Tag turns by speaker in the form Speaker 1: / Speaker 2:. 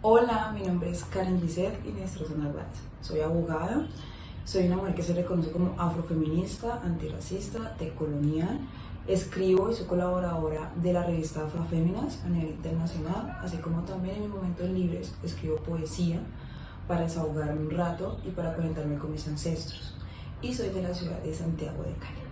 Speaker 1: Hola, mi nombre es Karen Gisette Inestro Narváez. Soy abogada, soy una mujer que se reconoce como afrofeminista, antirracista, decolonial. Escribo y soy colaboradora de la revista Afroféminas a nivel internacional, así como también en mis momentos libres escribo poesía para desahogarme un rato y para conectarme con mis ancestros. Y soy de la ciudad de Santiago de Cali.